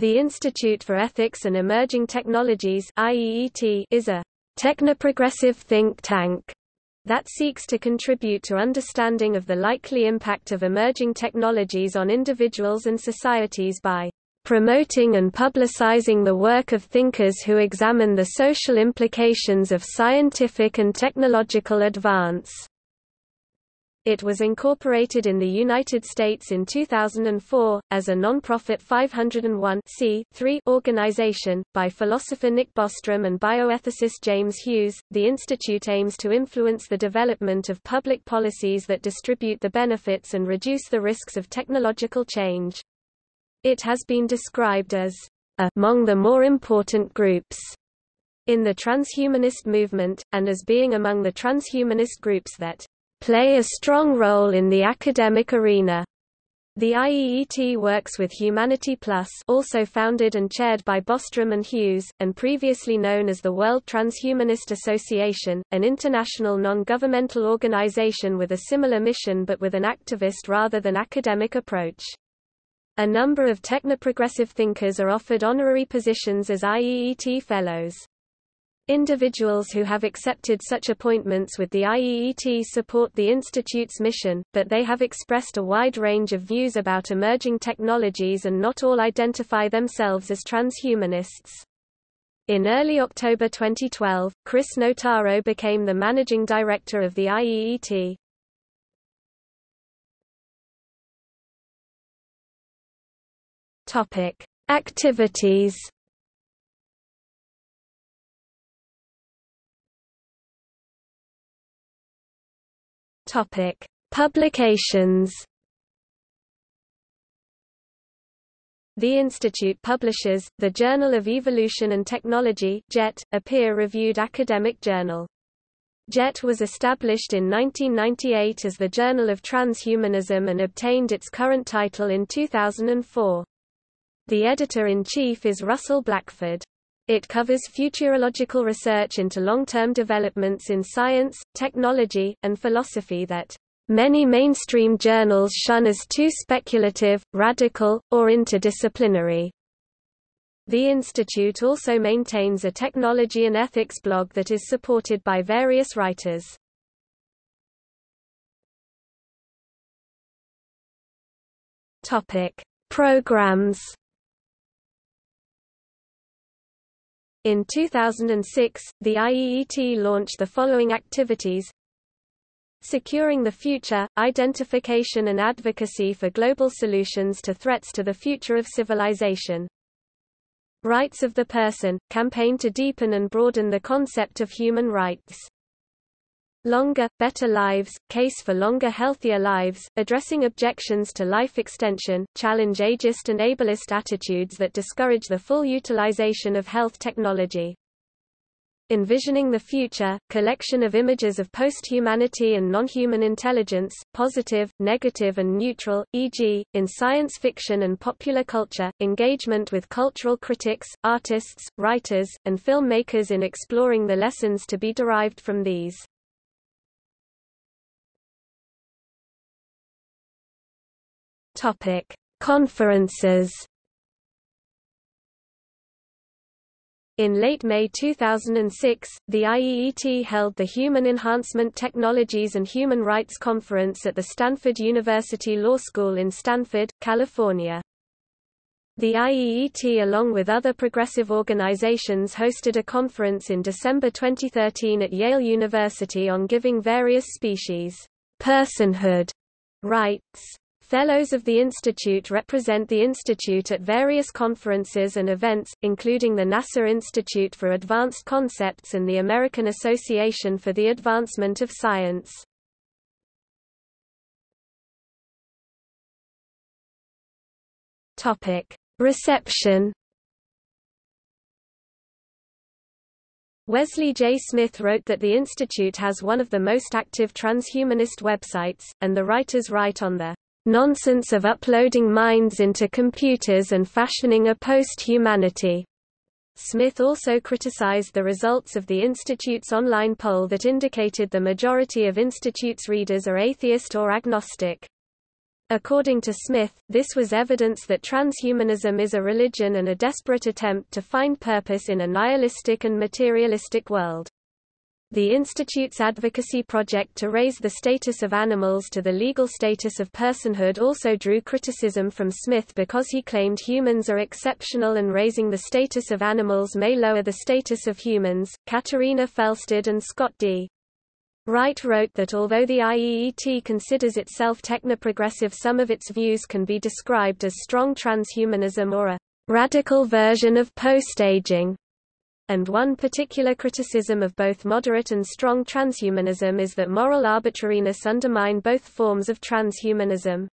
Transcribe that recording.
The Institute for Ethics and Emerging Technologies is a technoprogressive think tank that seeks to contribute to understanding of the likely impact of emerging technologies on individuals and societies by promoting and publicizing the work of thinkers who examine the social implications of scientific and technological advance. It was incorporated in the United States in 2004, as a non-profit 501 organization, by philosopher Nick Bostrom and bioethicist James Hughes. The institute aims to influence the development of public policies that distribute the benefits and reduce the risks of technological change. It has been described as among the more important groups in the transhumanist movement, and as being among the transhumanist groups that play a strong role in the academic arena. The IEET works with Humanity Plus also founded and chaired by Bostrom and Hughes, and previously known as the World Transhumanist Association, an international non-governmental organization with a similar mission but with an activist rather than academic approach. A number of technoprogressive thinkers are offered honorary positions as IEET Fellows. Individuals who have accepted such appointments with the IEET support the Institute's mission, but they have expressed a wide range of views about emerging technologies and not all identify themselves as transhumanists. In early October 2012, Chris Notaro became the managing director of the IEET. Topic: Activities Topic: Publications. The Institute publishes, the Journal of Evolution and Technology JET, a peer-reviewed academic journal. JET was established in 1998 as the Journal of Transhumanism and obtained its current title in 2004. The editor-in-chief is Russell Blackford. It covers futurological research into long-term developments in science, technology, and philosophy that many mainstream journals shun as too speculative, radical, or interdisciplinary. The institute also maintains a technology and ethics blog that is supported by various writers. Topic: Programs In 2006, the IEET launched the following activities Securing the Future, Identification and Advocacy for Global Solutions to Threats to the Future of Civilization. Rights of the Person, campaign to deepen and broaden the concept of human rights. Longer, Better Lives, Case for Longer Healthier Lives, addressing objections to life extension, challenge ageist and ableist attitudes that discourage the full utilization of health technology. Envisioning the Future, collection of images of post-humanity and non-human intelligence, positive, negative and neutral, e.g., in science fiction and popular culture, engagement with cultural critics, artists, writers, and filmmakers in exploring the lessons to be derived from these. Topic: Conferences. In late May 2006, the IEET held the Human Enhancement Technologies and Human Rights Conference at the Stanford University Law School in Stanford, California. The IEET along with other progressive organizations hosted a conference in December 2013 at Yale University on giving various species personhood rights. Fellows of the Institute represent the Institute at various conferences and events, including the NASA Institute for Advanced Concepts and the American Association for the Advancement of Science. Reception Wesley J. Smith wrote that the Institute has one of the most active transhumanist websites, and the writers write on the nonsense of uploading minds into computers and fashioning a post-humanity. Smith also criticized the results of the Institute's online poll that indicated the majority of Institute's readers are atheist or agnostic. According to Smith, this was evidence that transhumanism is a religion and a desperate attempt to find purpose in a nihilistic and materialistic world. The Institute's advocacy project to raise the status of animals to the legal status of personhood also drew criticism from Smith because he claimed humans are exceptional and raising the status of animals may lower the status of humans. Katarina Felsted and Scott D. Wright wrote that although the IEET considers itself technoprogressive some of its views can be described as strong transhumanism or a radical version of post-aging. And one particular criticism of both moderate and strong transhumanism is that moral arbitrariness undermine both forms of transhumanism.